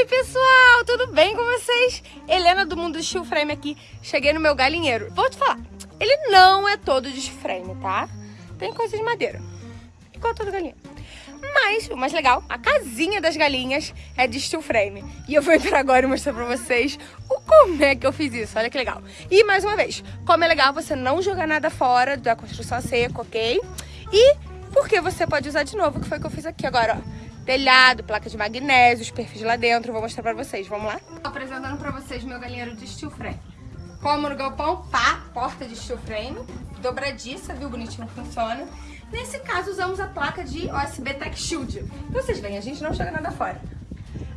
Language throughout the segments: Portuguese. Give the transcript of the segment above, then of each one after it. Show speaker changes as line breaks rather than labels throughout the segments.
Oi, pessoal, tudo bem com vocês? Helena do Mundo Steel Frame aqui. Cheguei no meu galinheiro. Vou te falar, ele não é todo de frame, tá? Tem coisa de madeira, igual todo galinheiro. Mas, o mais legal, a casinha das galinhas é de steel frame. E eu vou entrar agora e mostrar pra vocês o como é que eu fiz isso. Olha que legal. E, mais uma vez, como é legal você não jogar nada fora da construção seca, ok? E porque você pode usar de novo, que foi o que eu fiz aqui agora, ó telhado, placa de magnésio, os perfis lá dentro. Vou mostrar pra vocês. Vamos lá? Apresentando pra vocês meu galinheiro de steel frame. Como no galpão, pá, porta de steel frame, dobradiça, viu? Bonitinho funciona. Nesse caso, usamos a placa de OSB Tech Shield. Vocês veem, a gente não joga nada fora.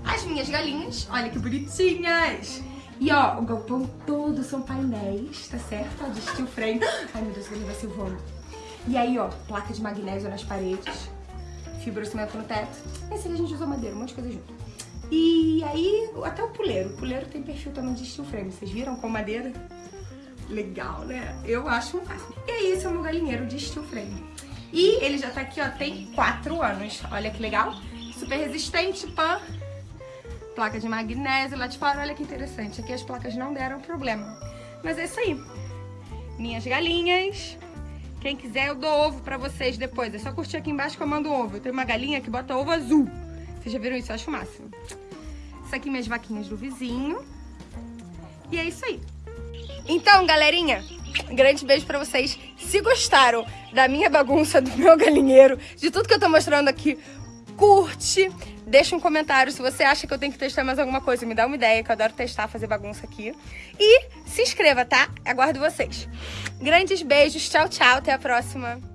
As minhas galinhas, olha que bonitinhas. E ó, o galpão todo são painéis, tá certo? De steel frame. Ai, meu Deus, ele vai se voando. E aí, ó, placa de magnésio nas paredes fibrocimento no teto. Esse aqui a gente usou madeira, um monte de coisa junto. E aí, até o puleiro. O puleiro tem perfil também de steel frame. Vocês viram com madeira? Legal, né? Eu acho um máximo. E aí, esse é o meu galinheiro de steel frame. E ele já tá aqui, ó, tem 4 anos. Olha que legal. Super resistente, pã. Placa de magnésio lá de fora. Olha que interessante. Aqui as placas não deram problema. Mas é isso aí. Minhas galinhas. Quem quiser, eu dou ovo pra vocês depois. É só curtir aqui embaixo que eu mando ovo. Eu tenho uma galinha que bota ovo azul. Vocês já viram isso? Eu acho o máximo. Isso aqui minhas vaquinhas do vizinho. E é isso aí. Então, galerinha, grande beijo pra vocês. Se gostaram da minha bagunça, do meu galinheiro, de tudo que eu tô mostrando aqui, curte, deixa um comentário se você acha que eu tenho que testar mais alguma coisa. Me dá uma ideia, que eu adoro testar, fazer bagunça aqui. E se inscreva, tá? Aguardo vocês. Grandes beijos, tchau, tchau, até a próxima.